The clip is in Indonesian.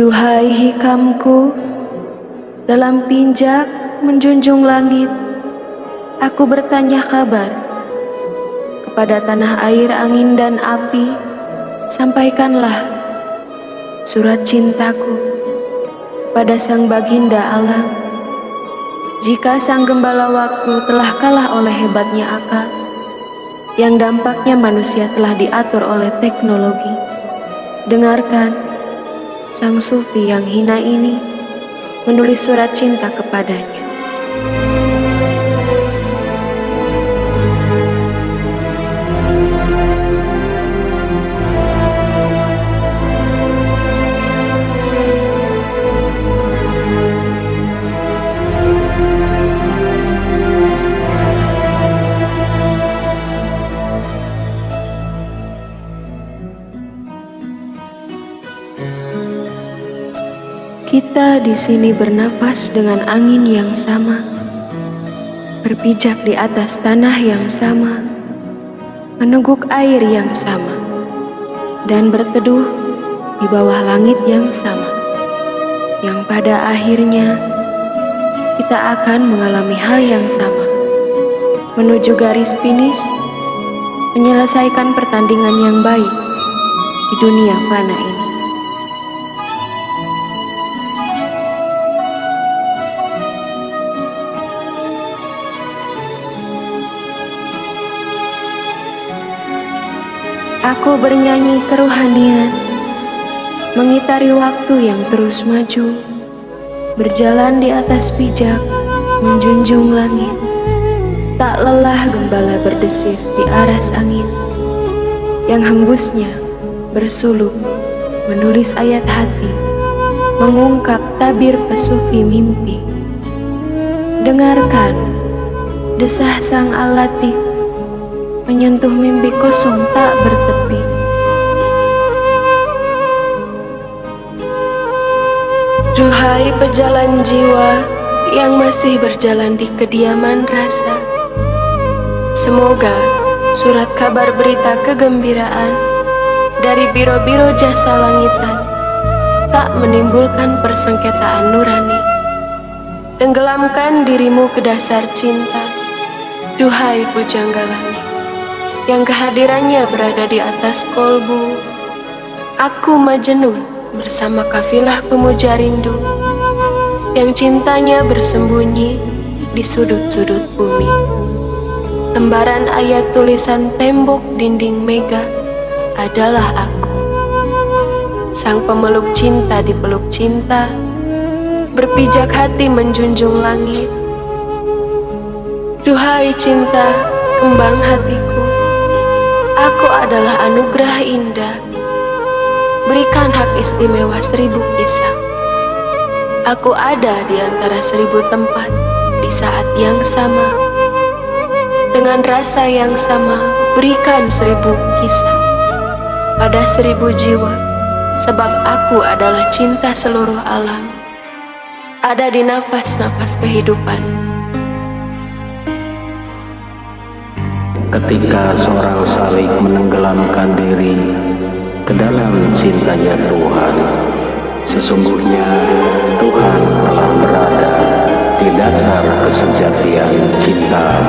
Duhai hikamku, dalam pinjak menjunjung langit, aku bertanya kabar kepada tanah air, angin, dan api. Sampaikanlah surat cintaku pada sang baginda alam. Jika sang gembala waktu telah kalah oleh hebatnya akal, yang dampaknya manusia telah diatur oleh teknologi, dengarkan sang sufi yang hina ini menulis surat cinta kepadanya. Kita di sini bernapas dengan angin yang sama, berpijak di atas tanah yang sama, meneguk air yang sama, dan berteduh di bawah langit yang sama, yang pada akhirnya kita akan mengalami hal yang sama, menuju garis finish, menyelesaikan pertandingan yang baik di dunia fana ini. Aku bernyanyi kerohanian, mengitari waktu yang terus maju, berjalan di atas pijak, menjunjung langit. Tak lelah gembala berdesir di aras angin, yang hembusnya bersuluk, menulis ayat hati, mengungkap tabir pesufi mimpi. Dengarkan desah sang alatif menyentuh mimpi kosong tak bertepi. Duhai pejalan jiwa yang masih berjalan di kediaman rasa, semoga surat kabar berita kegembiraan dari biro-biro jasa langitan tak menimbulkan persengketaan nurani. Tenggelamkan dirimu ke dasar cinta, duhai pujangga langit yang kehadirannya berada di atas kolbu. Aku Majnun bersama kafilah pemuja rindu yang cintanya bersembunyi di sudut-sudut bumi. Lembaran ayat tulisan tembok dinding mega adalah aku. Sang pemeluk cinta di peluk cinta, berpijak hati menjunjung langit. Duhai cinta, kembang hatiku, Aku adalah anugerah indah. Berikan hak istimewa seribu kisah. Aku ada di antara seribu tempat di saat yang sama. Dengan rasa yang sama, berikan seribu kisah pada seribu jiwa, sebab aku adalah cinta seluruh alam. Ada di nafas-nafas kehidupan. Ketika seorang salik menenggelamkan diri ke dalam cintanya Tuhan. Sesungguhnya Tuhan telah berada di dasar kesejatian cintamu.